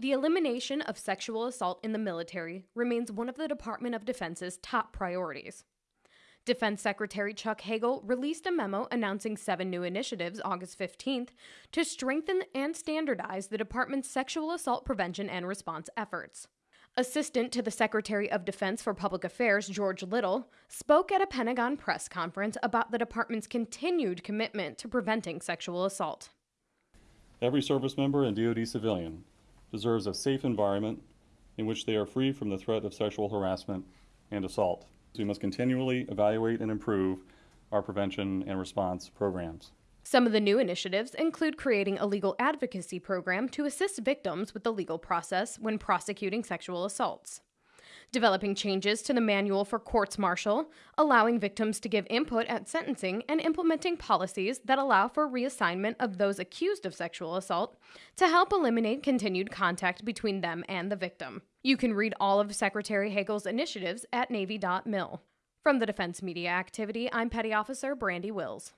The elimination of sexual assault in the military remains one of the Department of Defense's top priorities. Defense Secretary Chuck Hagel released a memo announcing seven new initiatives August 15th to strengthen and standardize the department's sexual assault prevention and response efforts. Assistant to the Secretary of Defense for Public Affairs, George Little, spoke at a Pentagon press conference about the department's continued commitment to preventing sexual assault. Every service member and DoD civilian deserves a safe environment in which they are free from the threat of sexual harassment and assault. We must continually evaluate and improve our prevention and response programs. Some of the new initiatives include creating a legal advocacy program to assist victims with the legal process when prosecuting sexual assaults developing changes to the manual for courts martial, allowing victims to give input at sentencing, and implementing policies that allow for reassignment of those accused of sexual assault to help eliminate continued contact between them and the victim. You can read all of Secretary Hagel's initiatives at Navy.mil. From the Defense Media Activity, I'm Petty Officer Brandy Wills.